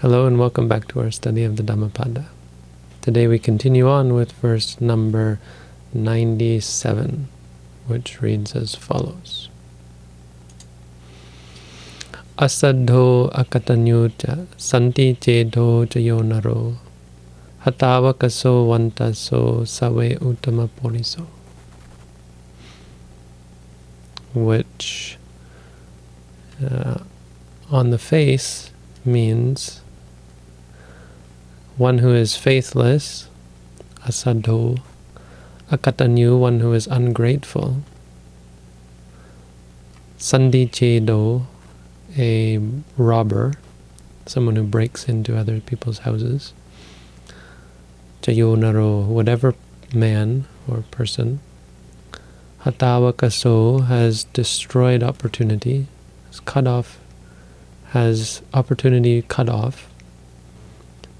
Hello and welcome back to our study of the Dhammapada. Today we continue on with verse number 97, which reads as follows. Asaddho akatanyo cha santi chedo chayonaro hatavakaso vantaso save uttama poliso which uh, on the face means one who is faithless, asadho, akatanyu, one who is ungrateful, sandi chedo, a robber, someone who breaks into other people's houses, chayonaro, whatever man or person, hatavakaso has destroyed opportunity, has cut off, has opportunity cut off,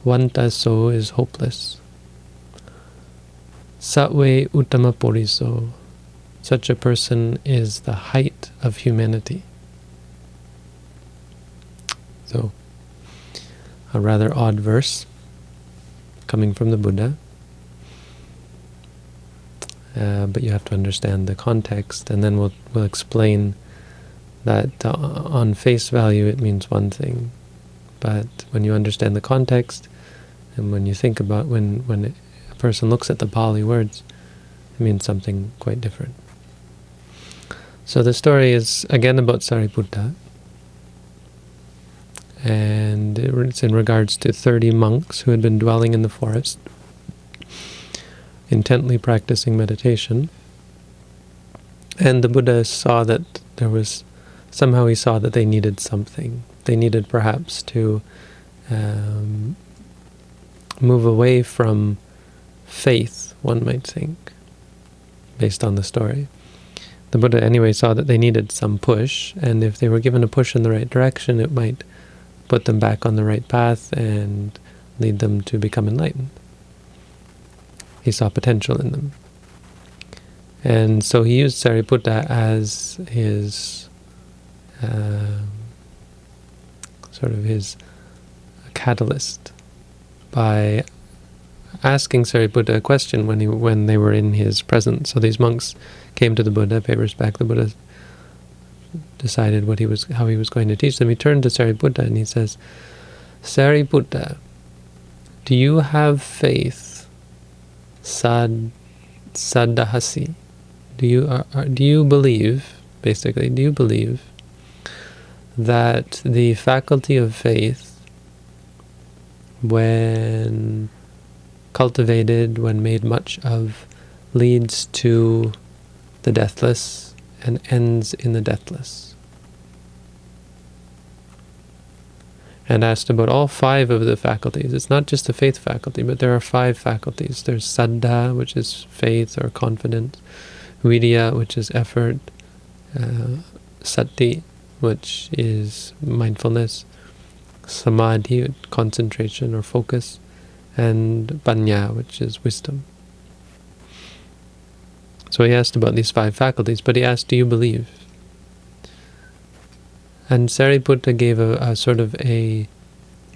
Vantaso is hopeless. Satwe Uttama Poriso. Such a person is the height of humanity. So, a rather odd verse coming from the Buddha. Uh, but you have to understand the context, and then we'll, we'll explain that uh, on face value it means one thing, but when you understand the context, and when you think about when when a person looks at the Pali words, it means something quite different. So the story is again about Sariputta, and it's in regards to 30 monks who had been dwelling in the forest, intently practicing meditation. And the Buddha saw that there was, somehow he saw that they needed something. They needed perhaps to um, move away from faith, one might think, based on the story. The Buddha anyway saw that they needed some push, and if they were given a push in the right direction, it might put them back on the right path and lead them to become enlightened. He saw potential in them. And so he used Sariputta as his uh, sort of his catalyst by asking Sariputta a question when he when they were in his presence. So these monks came to the Buddha, paid respect. The Buddha decided what he was how he was going to teach them. He turned to Sariputta and he says, Sariputta, do you have faith? Sad sadahasi. Do you are, are, do you believe basically? Do you believe that the faculty of faith when cultivated, when made much of, leads to the deathless and ends in the deathless. And asked about all five of the faculties. It's not just the faith faculty, but there are five faculties. There's saddha, which is faith or confidence, virya, which is effort, uh, sati, which is mindfulness, samadhi, concentration or focus, and panya, which is wisdom. So he asked about these five faculties, but he asked, do you believe? And Sariputta gave a, a sort of a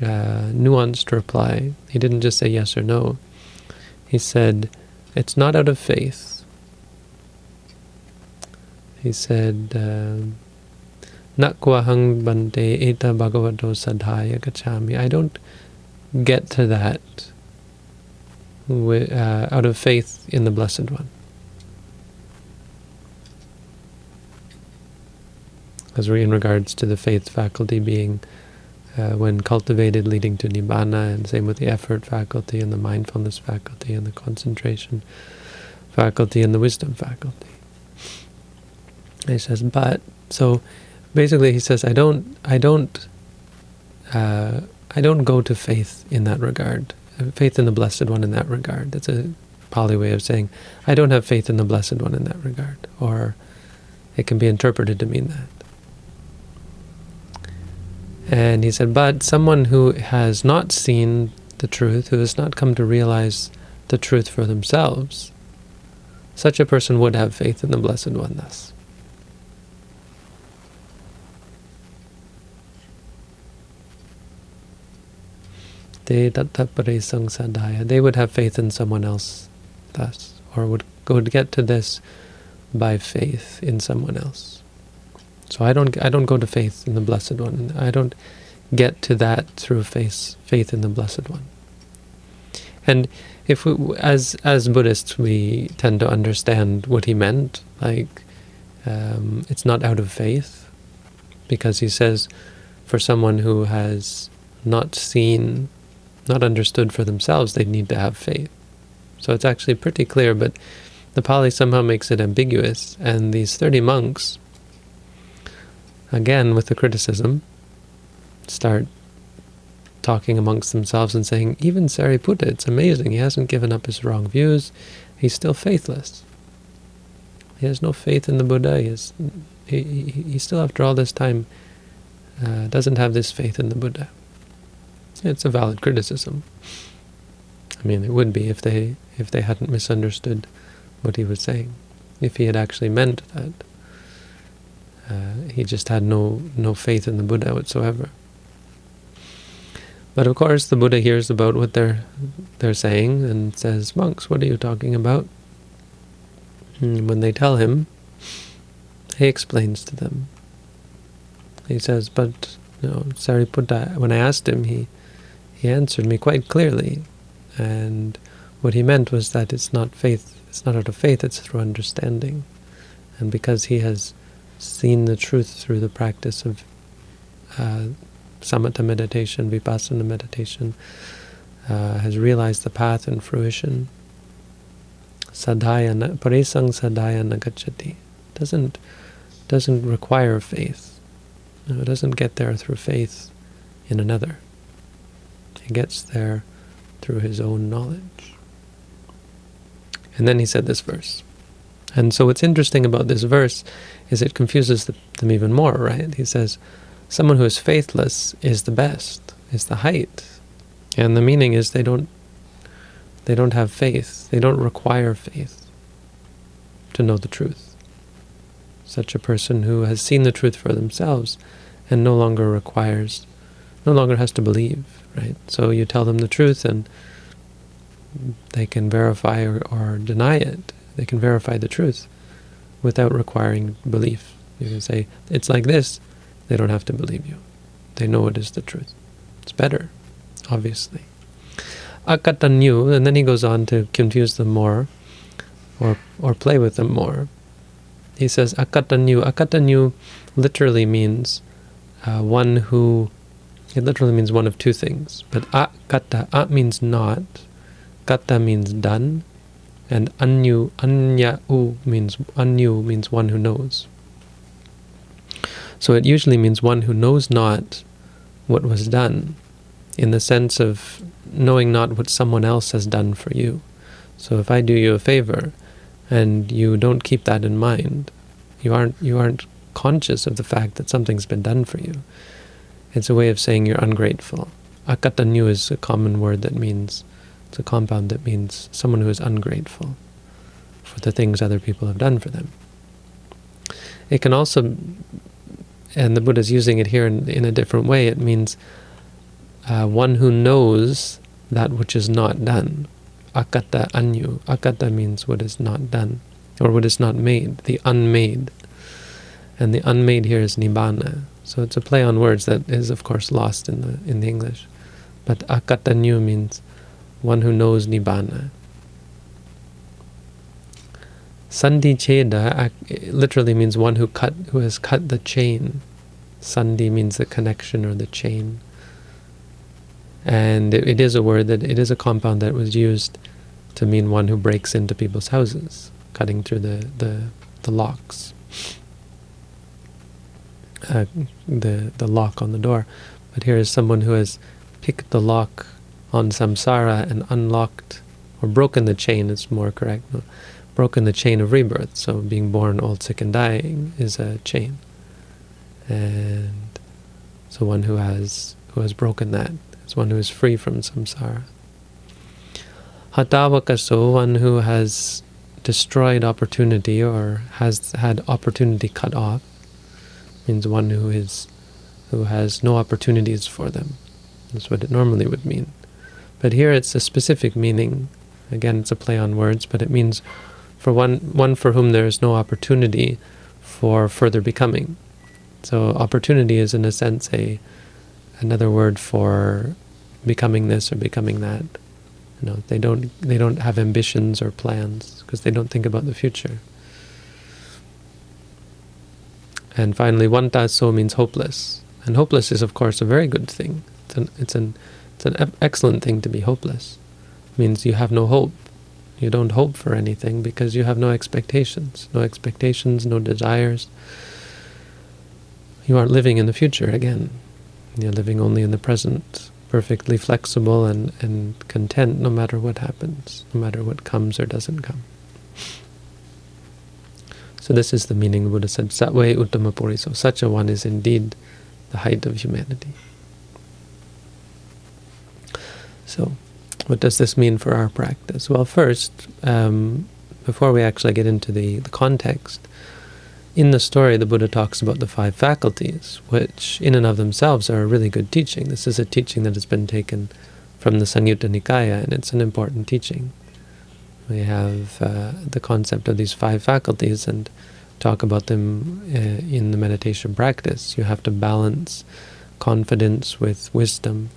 uh, nuanced reply. He didn't just say yes or no. He said, it's not out of faith. He said, uh, Nakwahang bante eta bhagavato sadhaya gachami. I don't get to that uh, out of faith in the Blessed One. As we in regards to the faith faculty being, uh, when cultivated, leading to nibbana, and same with the effort faculty, and the mindfulness faculty, and the concentration faculty, and the wisdom faculty. He says, but, so basically he says, I don't, I don't, uh, I don't go to faith in that regard. Faith in the Blessed One in that regard. That's a Pali way of saying, I don't have faith in the Blessed One in that regard. Or it can be interpreted to mean that. And he said, but someone who has not seen the truth, who has not come to realize the truth for themselves, such a person would have faith in the Blessed One thus. Te tattaparesang sadhaya. They would have faith in someone else thus, or would, would get to this by faith in someone else. So I don't I don't go to faith in the Blessed One. I don't get to that through faith faith in the Blessed One. And if we, as as Buddhists, we tend to understand what he meant, like um, it's not out of faith, because he says, for someone who has not seen, not understood for themselves, they need to have faith. So it's actually pretty clear, but the Pali somehow makes it ambiguous, and these 30 monks, again with the criticism, start talking amongst themselves and saying, even Sariputta, it's amazing, he hasn't given up his wrong views, he's still faithless. He has no faith in the Buddha, he, has, he, he still, after all this time, uh, doesn't have this faith in the Buddha. It's a valid criticism. I mean, it would be if they if they hadn't misunderstood what he was saying. If he had actually meant that, uh, he just had no no faith in the Buddha whatsoever. But of course, the Buddha hears about what they're they're saying and says, "Monks, what are you talking about?" And when they tell him, he explains to them. He says, "But you know, Sariputta, when I asked him, he he answered me quite clearly, and what he meant was that it's not faith, it's not out of faith, it's through understanding, and because he has seen the truth through the practice of uh, samatha meditation, vipassana meditation, uh, has realized the path in fruition. Sadhaya, paresang sadhaya nagachati. Doesn't doesn't require faith. No, it doesn't get there through faith in another. Gets there through his own knowledge. And then he said this verse. And so what's interesting about this verse is it confuses them even more, right? He says, someone who is faithless is the best, is the height. And the meaning is they don't they don't have faith. They don't require faith to know the truth. Such a person who has seen the truth for themselves and no longer requires, no longer has to believe, right? So you tell them the truth and they can verify or, or deny it. They can verify the truth without requiring belief. You can say, it's like this, they don't have to believe you. They know it is the truth. It's better, obviously. Akatanyu, and then he goes on to confuse them more, or or play with them more. He says akatanyu. Akatanyu literally means uh, one who. It literally means one of two things. But akata, a means not, kata means done, and anyu, anya u means anyu means one who knows. So it usually means one who knows not what was done, in the sense of knowing not what someone else has done for you. So if I do you a favor, and you don't keep that in mind, you aren't you aren't conscious of the fact that something's been done for you. It's a way of saying you're ungrateful. Akatanyu is a common word that means, it's a compound that means someone who is ungrateful for the things other people have done for them. It can also and the Buddha is using it here in, in a different way. It means uh, one who knows that which is not done. Akata anyu. Akata means what is not done, or what is not made, the unmade. And the unmade here is nibbana. So it's a play on words that is, of course, lost in the in the English. But akatanyu means one who knows nibbana. Sandhi cheda literally means one who cut who has cut the chain. Sandhi means the connection or the chain. And it, it is a word that it is a compound that was used to mean one who breaks into people's houses, cutting through the the, the locks, uh, the the lock on the door. But here is someone who has picked the lock on samsara and unlocked or broken the chain. It's more correct. No? broken the chain of rebirth. So being born, old, sick, and dying is a chain. And so one who has who has broken that is one who is free from samsara. Hatavakaso, one who has destroyed opportunity or has had opportunity cut off, means one who is who has no opportunities for them. That's what it normally would mean. But here it's a specific meaning. Again, it's a play on words, but it means for one, one for whom there is no opportunity for further becoming. So opportunity is in a sense a another word for becoming this or becoming that. You know, they don't they don't have ambitions or plans because they don't think about the future. And finally, so means hopeless. And hopeless is, of course, a very good thing. It's an, it's an, it's an excellent thing to be hopeless. It means you have no hope. You don't hope for anything because you have no expectations. No expectations, no desires. You aren't living in the future again. You're living only in the present, perfectly flexible and, and content no matter what happens, no matter what comes or doesn't come. So this is the meaning the Buddha said, Satve Uttama So Such a one is indeed the height of humanity. So, what does this mean for our practice? Well, first, um, before we actually get into the, the context, in the story the Buddha talks about the five faculties, which in and of themselves are a really good teaching. This is a teaching that has been taken from the Samyutta Nikaya, and it's an important teaching. We have uh, the concept of these five faculties and talk about them uh, in the meditation practice. You have to balance confidence with wisdom,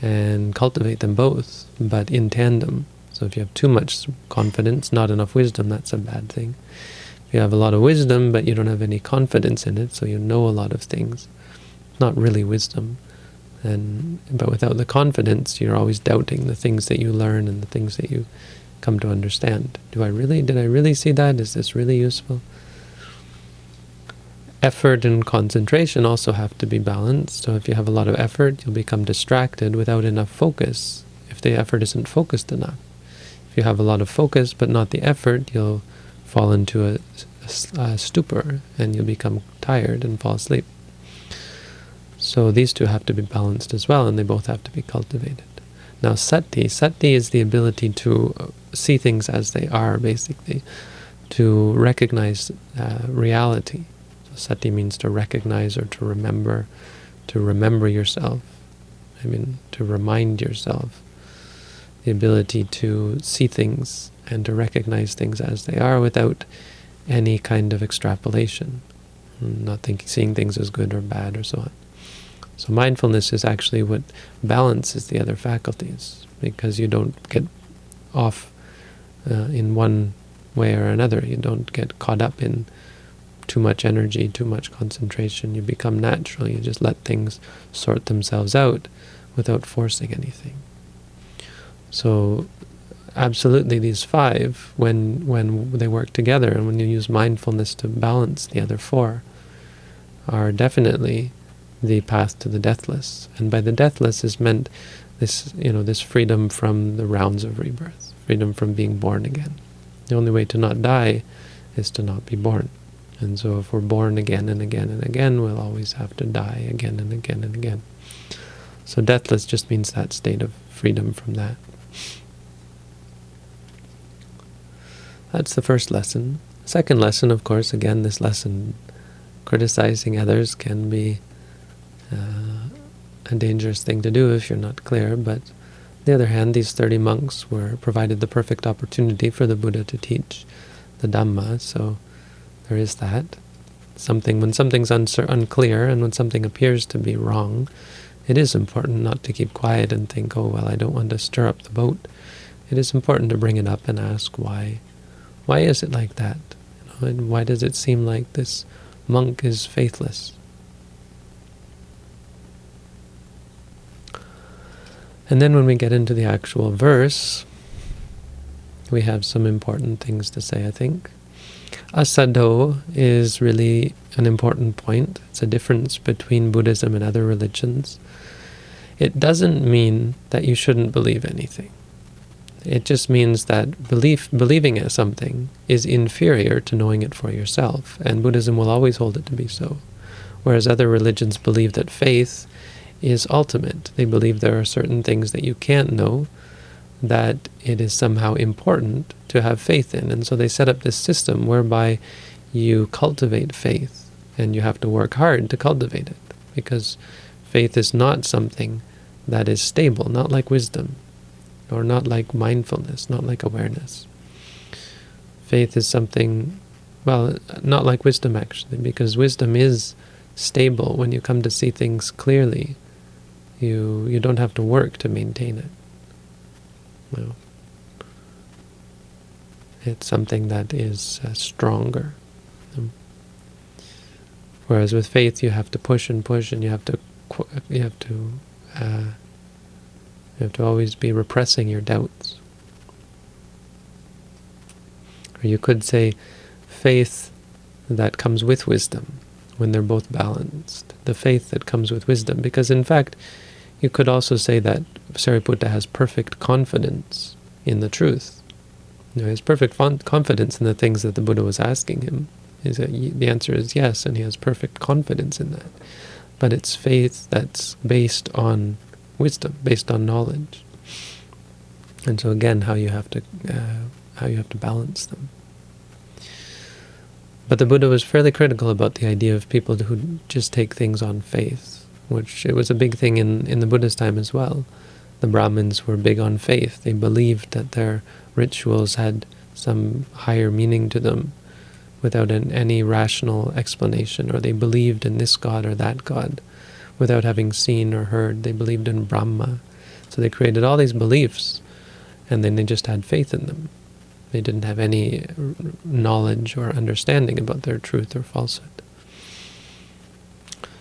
and cultivate them both, but in tandem. So if you have too much confidence, not enough wisdom, that's a bad thing. If you have a lot of wisdom, but you don't have any confidence in it, so you know a lot of things, not really wisdom. And But without the confidence, you're always doubting the things that you learn and the things that you come to understand. Do I really, did I really see that? Is this really useful? effort and concentration also have to be balanced. So if you have a lot of effort, you'll become distracted without enough focus if the effort isn't focused enough. If you have a lot of focus but not the effort, you'll fall into a, a, a stupor and you'll become tired and fall asleep. So these two have to be balanced as well, and they both have to be cultivated. Now sati, sati is the ability to see things as they are, basically, to recognize uh, reality. Sati means to recognize or to remember, to remember yourself. I mean, to remind yourself. The ability to see things and to recognize things as they are without any kind of extrapolation. Not thinking, seeing things as good or bad or so on. So mindfulness is actually what balances the other faculties because you don't get off uh, in one way or another. You don't get caught up in too much energy, too much concentration. You become natural. You just let things sort themselves out without forcing anything. So absolutely these five, when, when they work together and when you use mindfulness to balance the other four, are definitely the path to the deathless. And by the deathless is meant this, you know, this freedom from the rounds of rebirth, freedom from being born again. The only way to not die is to not be born. And so if we're born again and again and again, we'll always have to die again and again and again. So deathless just means that state of freedom from that. That's the first lesson. Second lesson, of course, again, this lesson, criticizing others can be uh, a dangerous thing to do if you're not clear, but the other hand, these 30 monks were provided the perfect opportunity for the Buddha to teach the Dhamma, so there is that. Something When something's unclear and when something appears to be wrong, it is important not to keep quiet and think, oh, well, I don't want to stir up the boat. It is important to bring it up and ask why. Why is it like that? You know, and why does it seem like this monk is faithless? And then when we get into the actual verse, we have some important things to say, I think. Asado is really an important point. It's a difference between Buddhism and other religions. It doesn't mean that you shouldn't believe anything. It just means that belief, believing in something is inferior to knowing it for yourself, and Buddhism will always hold it to be so. Whereas other religions believe that faith is ultimate. They believe there are certain things that you can't know, that it is somehow important to have faith in. And so they set up this system whereby you cultivate faith, and you have to work hard to cultivate it, because faith is not something that is stable, not like wisdom. or not like mindfulness, not like awareness. Faith is something, well, not like wisdom actually, because wisdom is stable when you come to see things clearly. You you don't have to work to maintain it. No. It's something that is uh, stronger. Um, whereas with faith, you have to push and push, and you have to you have to uh, you have to always be repressing your doubts. Or you could say faith that comes with wisdom when they're both balanced. The faith that comes with wisdom. Because in fact, you could also say that Sariputta has perfect confidence in the truth. You know, he has perfect confidence in the things that the Buddha was asking him. Is that the answer is yes, and he has perfect confidence in that. But it's faith that's based on wisdom, based on knowledge. And so again, how you have to uh, how you have to balance them. But the Buddha was fairly critical about the idea of people who just take things on faith, which it was a big thing in, in the Buddha's time as well. The Brahmins were big on faith. They believed that their rituals had some higher meaning to them without an, any rational explanation, or they believed in this god or that god without having seen or heard. They believed in Brahma. So they created all these beliefs, and then they just had faith in them. They didn't have any knowledge or understanding about their truth or falsehood.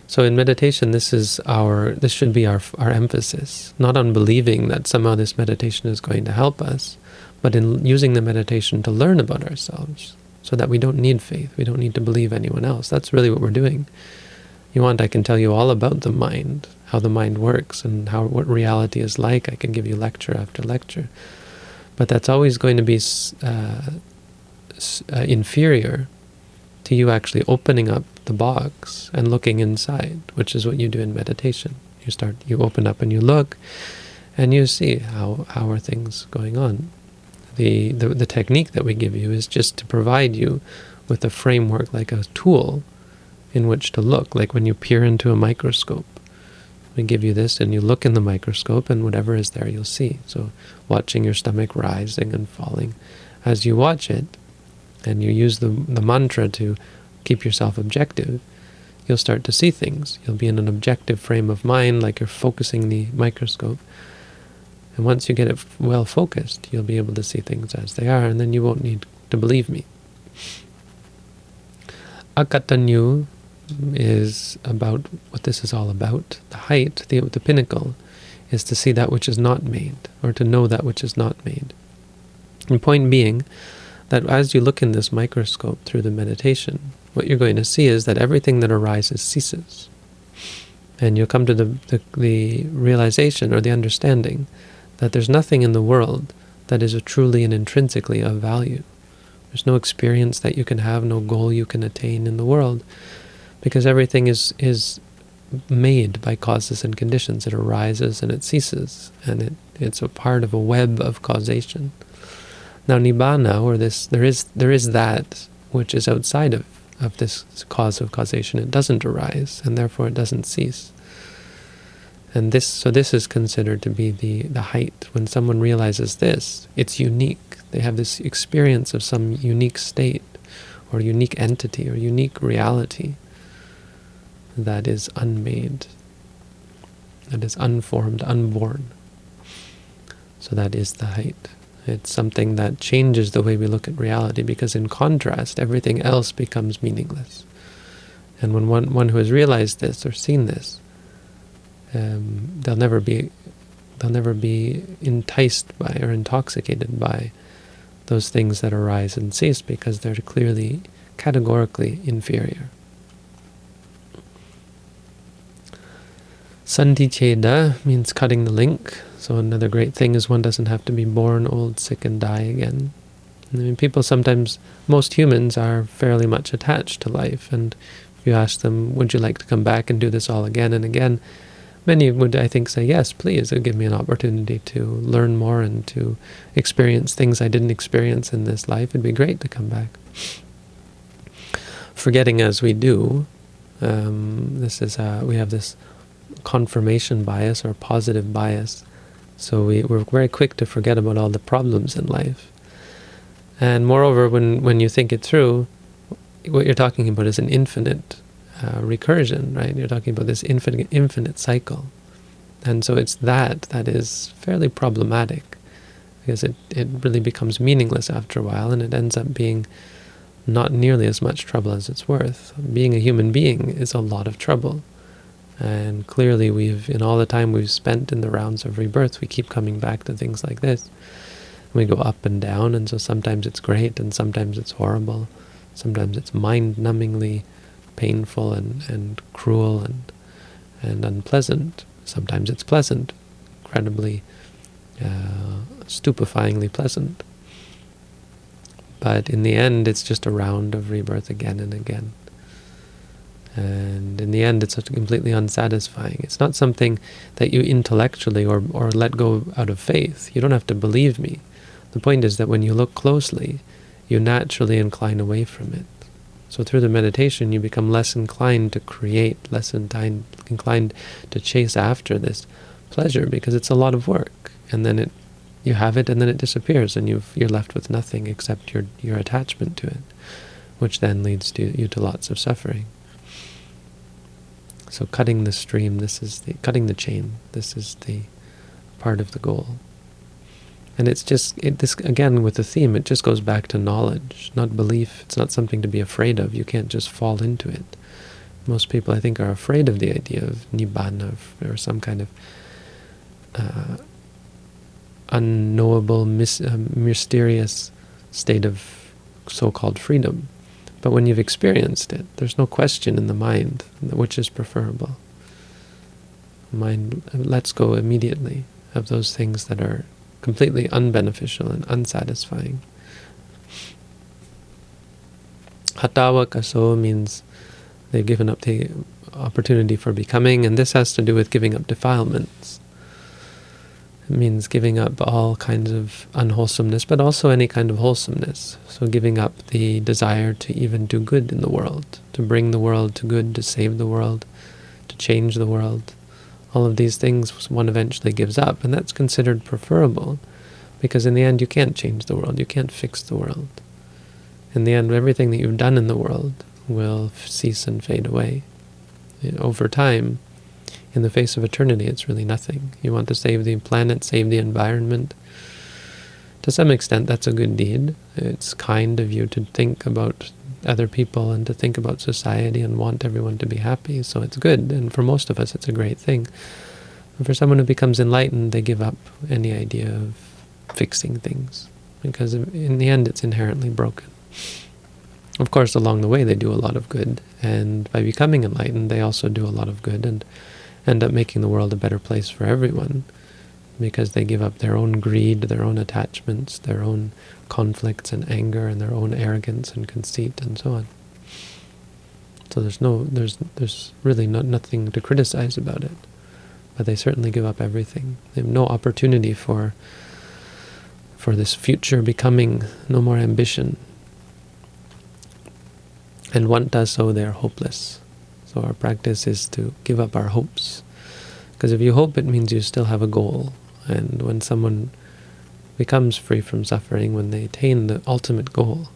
So in meditation, this is our this should be our our emphasis, not on believing that somehow this meditation is going to help us, but in using the meditation to learn about ourselves, so that we don't need faith, we don't need to believe anyone else. That's really what we're doing. You want, I can tell you all about the mind, how the mind works, and how what reality is like. I can give you lecture after lecture. But that's always going to be uh, uh, inferior to you actually opening up the box and looking inside, which is what you do in meditation. You start, you open up and you look, and you see how how are things going on. The, the the technique that we give you is just to provide you with a framework, like a tool, in which to look, like when you peer into a microscope. We give you this, and you look in the microscope, and whatever is there, you'll see. So, watching your stomach rising and falling, as you watch it, and you use the the mantra to keep yourself objective, you'll start to see things. You'll be in an objective frame of mind, like you're focusing the microscope. And once you get it well focused, you'll be able to see things as they are, and then you won't need to believe me. Akatanyu is about what this is all about. The height, the, the pinnacle, is to see that which is not made, or to know that which is not made. And point being that as you look in this microscope through the meditation, what you're going to see is that everything that arises ceases. And you'll come to the, the, the realization or the understanding that there's nothing in the world that is truly and intrinsically of value. There's no experience that you can have, no goal you can attain in the world because everything is is made by causes and conditions. It arises and it ceases, and it, it's a part of a web of causation. Now nibbana, or this, there is there is that which is outside of, of this cause of causation. It doesn't arise, and therefore it doesn't cease. And this, so this is considered to be the, the height. When someone realizes this, it's unique. They have this experience of some unique state, or unique entity, or unique reality that is unmade, that is unformed, unborn. So that is the height. It's something that changes the way we look at reality because in contrast, everything else becomes meaningless. And when one, one who has realized this or seen this, um, they'll never be they'll never be enticed by or intoxicated by those things that arise and cease because they're clearly categorically inferior. Santicheda means cutting the link. So another great thing is one doesn't have to be born old, sick, and die again. I mean, people sometimes, most humans are fairly much attached to life, and if you ask them, would you like to come back and do this all again and again, many would, I think, say, yes, please, it would give me an opportunity to learn more and to experience things I didn't experience in this life. It'd be great to come back. Forgetting as we do, um, this is, uh, we have this confirmation bias or positive bias So we, we're very quick to forget about all the problems in life. And moreover, when, when you think it through, what you're talking about is an infinite uh, recursion, right? You're talking about this infinite, infinite cycle. And so it's that that is fairly problematic because it, it really becomes meaningless after a while and it ends up being not nearly as much trouble as it's worth. Being a human being is a lot of trouble. And clearly we've, in all the time we've spent in the rounds of rebirth, we keep coming back to things like this. We go up and down, and so sometimes it's great, and sometimes it's horrible. Sometimes it's mind-numbingly painful and, and cruel and, and unpleasant. Sometimes it's pleasant, incredibly, uh, stupefyingly pleasant. But in the end, it's just a round of rebirth again and again. And in the end, it's completely unsatisfying. It's not something that you intellectually or, or let go out of faith. You don't have to believe me. The point is that when you look closely, you naturally incline away from it. So through the meditation, you become less inclined to create, less inclined to chase after this pleasure because it's a lot of work. And then it, you have it, and then it disappears, and you you're left with nothing except your your attachment to it, which then leads to you to lots of suffering. So cutting the stream, this is the cutting the chain. This is the part of the goal. And it's just, it, this again with the theme, it just goes back to knowledge, not belief. It's not something to be afraid of. You can't just fall into it. Most people, I think, are afraid of the idea of nibbana or some kind of uh, unknowable, mis uh, mysterious state of so-called freedom. But when you've experienced it, there's no question in the mind which is preferable. Mind lets go immediately of those things that are completely unbeneficial and unsatisfying. Hatawa kaso means they've given up the opportunity for becoming, and this has to do with giving up defilements. It means giving up all kinds of unwholesomeness, but also any kind of wholesomeness. So giving up the desire to even do good in the world, to bring the world to good, to save the world, to change the world. All of these things one eventually gives up, and that's considered preferable, because in the end you can't change the world, you can't fix the world. In the end, everything that you've done in the world will cease and fade away. Over time, in the face of eternity, it's really nothing. You want to save the planet, save the environment. To some extent, that's a good deed. It's kind of you to think about other people and to think about society and want everyone to be happy, so it's good. And for most of us, it's a great thing. But for someone who becomes enlightened, they give up any idea of fixing things, because in the end, it's inherently broken. Of course, along the way, they do a lot of good, and by becoming enlightened, they also do a lot of good, and end up making the world a better place for everyone because they give up their own greed, their own attachments, their own conflicts and anger, and their own arrogance and conceit, and so on. So there's no, there's, there's really not nothing to criticize about it, but they certainly give up everything. They have no opportunity for, for this future becoming, no more ambition. And one does so, they are hopeless. So our practice is to give up our hopes. Because if you hope, it means you still have a goal. And when someone becomes free from suffering, when they attain the ultimate goal,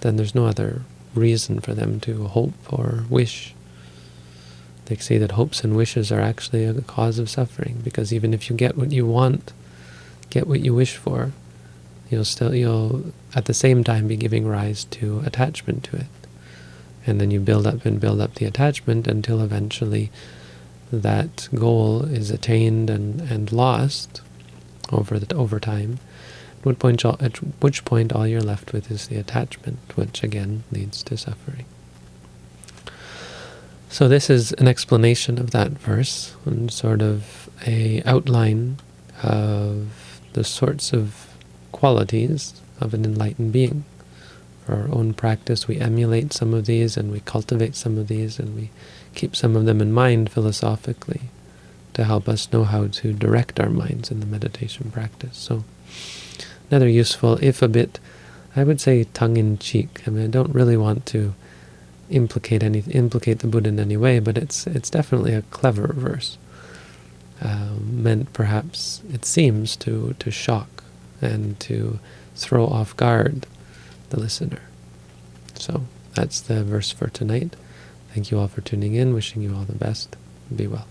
then there's no other reason for them to hope or wish. They say that hopes and wishes are actually a cause of suffering, because even if you get what you want, get what you wish for, you'll still you'll at the same time be giving rise to attachment to it. And then you build up and build up the attachment until eventually that goal is attained and, and lost over the, over time. At which, point, at which point all you're left with is the attachment, which again leads to suffering. So this is an explanation of that verse, and sort of a outline of the sorts of qualities of an enlightened being for our own practice, we emulate some of these and we cultivate some of these and we keep some of them in mind philosophically to help us know how to direct our minds in the meditation practice. So another useful, if a bit, I would say tongue-in-cheek. I mean, I don't really want to implicate any implicate the Buddha in any way, but it's it's definitely a clever verse. um, meant perhaps, it seems, to, to shock and to throw off guard the listener. So that's the verse for tonight. Thank you all for tuning in. Wishing you all the best. Be well.